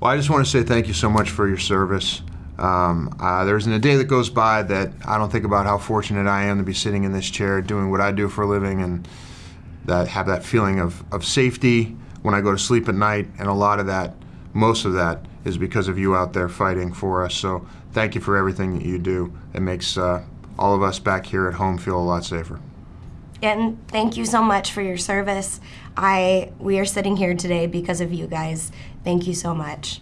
Well, I just want to say thank you so much for your service. Um, uh, there isn't a day that goes by that I don't think about how fortunate I am to be sitting in this chair doing what I do for a living and that have that feeling of, of safety when I go to sleep at night. And a lot of that, most of that, is because of you out there fighting for us. So thank you for everything that you do. It makes uh, all of us back here at home feel a lot safer. And thank you so much for your service. I we are sitting here today because of you guys. Thank you so much.